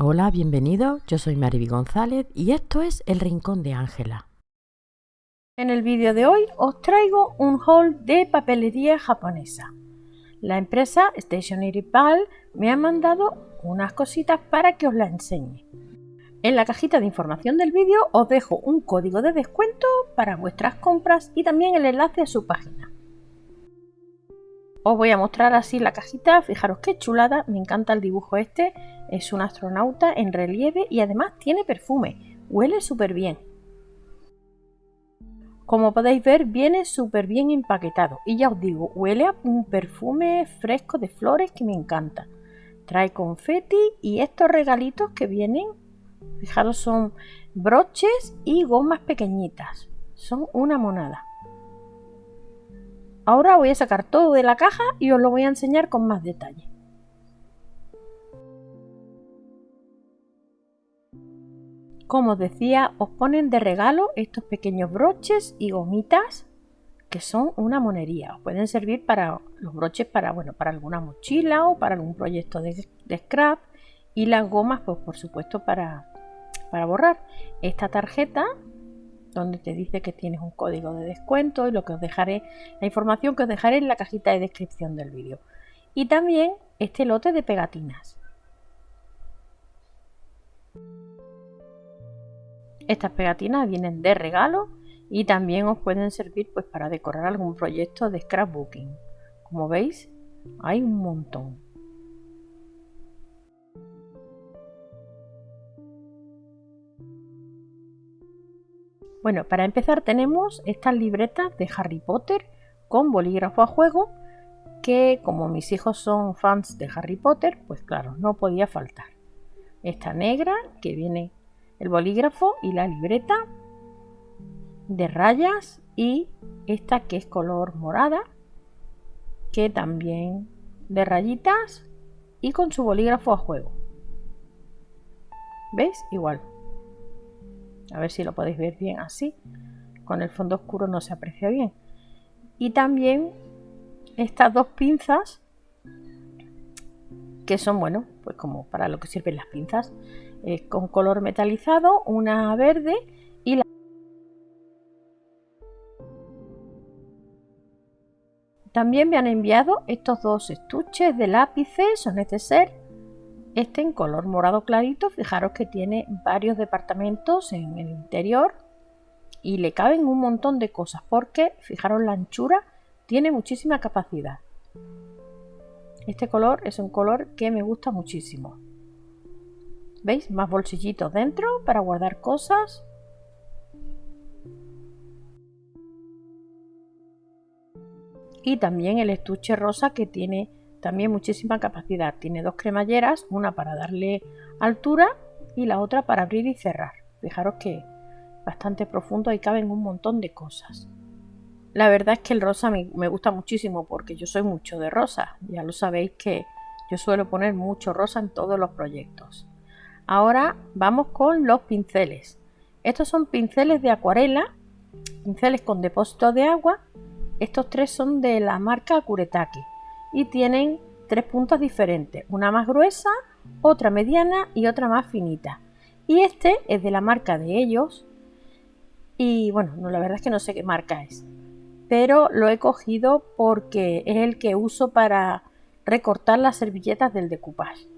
Hola, bienvenidos. Yo soy Mariby González y esto es El Rincón de Ángela. En el vídeo de hoy os traigo un haul de papelería japonesa. La empresa Stationery Pal me ha mandado unas cositas para que os las enseñe. En la cajita de información del vídeo os dejo un código de descuento para vuestras compras y también el enlace a su página. Os voy a mostrar así la cajita, fijaros qué chulada, me encanta el dibujo este, es un astronauta en relieve y además tiene perfume, huele súper bien. Como podéis ver viene súper bien empaquetado y ya os digo, huele a un perfume fresco de flores que me encanta. Trae confeti y estos regalitos que vienen, fijaros son broches y gomas pequeñitas, son una monada. Ahora voy a sacar todo de la caja y os lo voy a enseñar con más detalle. Como os decía, os ponen de regalo estos pequeños broches y gomitas que son una monería. Os pueden servir para los broches para, bueno, para alguna mochila o para algún proyecto de, scrap y las gomas, pues por supuesto para, para borrar. Esta tarjeta donde te dice que tienes un código de descuento y lo que os dejaré, la información que os dejaré en la cajita de descripción del vídeo. Y también este lote de pegatinas. Estas pegatinas vienen de regalo y también os pueden servir pues para decorar algún proyecto de scrapbooking. Como veis, hay un montón. Bueno, para empezar tenemos estas libretas de Harry Potter con bolígrafo a juego que como mis hijos son fans de Harry Potter, pues claro, no podía faltar. Esta negra que viene el bolígrafo y la libreta de rayas y esta que es color morada que también de rayitas y con su bolígrafo a juego. ¿Veis? Igual. A ver si lo podéis ver bien así. Con el fondo oscuro no se aprecia bien. Y también estas dos pinzas que son, bueno, pues como para lo que sirven las pinzas, con color metalizado, una verde y la... También me han enviado estos dos estuches de lápices, son ser este en color morado clarito, fijaros que tiene varios departamentos en el interior y le caben un montón de cosas porque, fijaros la anchura, tiene muchísima capacidad. Este color es un color que me gusta muchísimo. ¿Veis? Más bolsillitos dentro para guardar cosas. Y también el estuche rosa que tiene también muchísima capacidad. Tiene dos cremalleras, una para darle altura y la otra para abrir y cerrar. Fijaros que bastante profundo y caben un montón de cosas. La verdad es que el rosa me, gusta muchísimo porque yo soy mucho de rosa. Ya lo sabéis que yo suelo poner mucho rosa en todos los proyectos. Ahora vamos con los pinceles. Estos son pinceles de acuarela, pinceles con depósito de agua. Estos tres son de la marca Kuretake y tienen tres puntas diferentes, una más gruesa, otra mediana y otra más finita. Y este es de la marca de ellos y bueno, no, la verdad es que no sé qué marca es, pero lo he cogido porque es el que uso para recortar las servilletas del decoupage.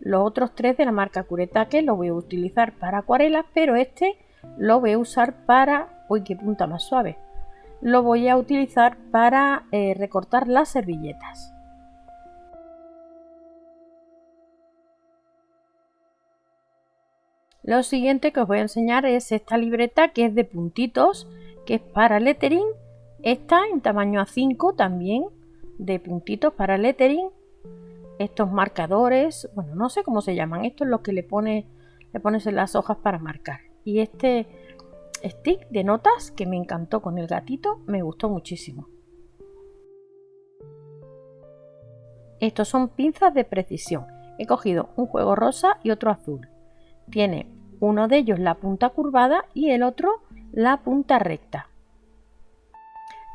Los otros tres de la marca Kuretake los voy a utilizar para acuarelas, pero este lo voy a usar para... ¡Uy, qué punta más suave! Lo voy a utilizar para eh, recortar las servilletas. Lo siguiente que os voy a enseñar es esta libreta que es de puntitos, que es para lettering. Esta en tamaño A5 también, de puntitos para lettering. Estos marcadores, bueno, no sé cómo se llaman, esto es lo que le, pone, le pones en las hojas para marcar. Y este stick de notas que me encantó con el gatito, me gustó muchísimo. Estos son pinzas de precisión. He cogido un juego rosa y otro azul. Tiene uno de ellos la punta curvada y el otro la punta recta.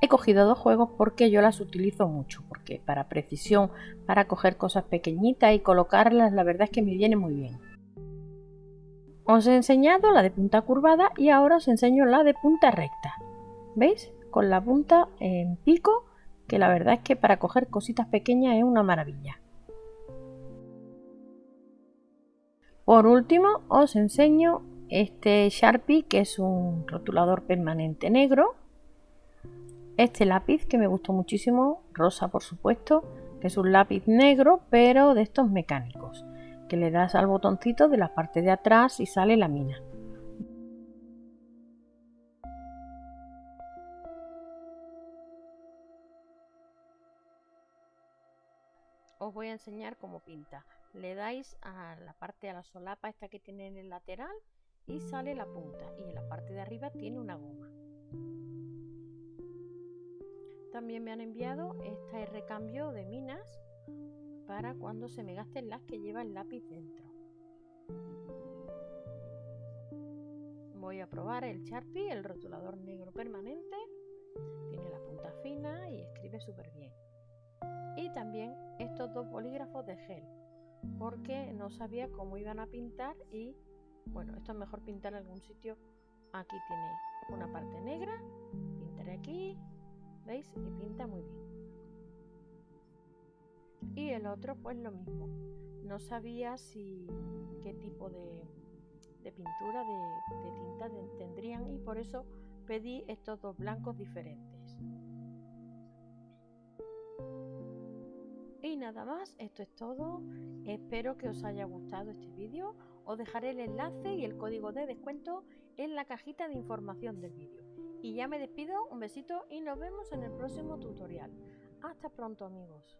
He cogido dos juegos porque yo las utilizo mucho, porque para precisión, para coger cosas pequeñitas y colocarlas, la verdad es que me viene muy bien. Os he enseñado la de punta curvada y ahora os enseño la de punta recta. ¿Veis? Con la punta en pico, que la verdad es que para coger cositas pequeñas es una maravilla. Por último, os enseño este Sharpie, que es un rotulador permanente negro. Este lápiz que me gustó muchísimo, rosa por supuesto, que es un lápiz negro, pero de estos mecánicos, que le das al botoncito de la parte de atrás y sale la mina. Os voy a enseñar cómo pinta. Le dais a la parte a la solapa esta que tiene en el lateral y sale la punta y en la parte de arriba tiene una goma. También me han enviado este recambio de minas para cuando se me gasten las que lleva el lápiz dentro. Voy a probar el Sharpie, el rotulador negro permanente. Tiene la punta fina y escribe súper bien. Y también estos dos bolígrafos de gel, porque no sabía cómo iban a pintar y bueno, esto es mejor pintar en algún sitio. Aquí tiene una parte negra, pintaré aquí, ¿veis? Y pinta muy bien. Y el otro pues lo mismo. No sabía si qué tipo de, pintura, de, de tinta tendrían y por eso pedí estos dos blancos diferentes. Nada más, esto es todo. Espero que os haya gustado este vídeo. Os dejaré el enlace y el código de descuento en la cajita de información del vídeo. Y ya me despido, un besito y nos vemos en el próximo tutorial. Hasta pronto amigos.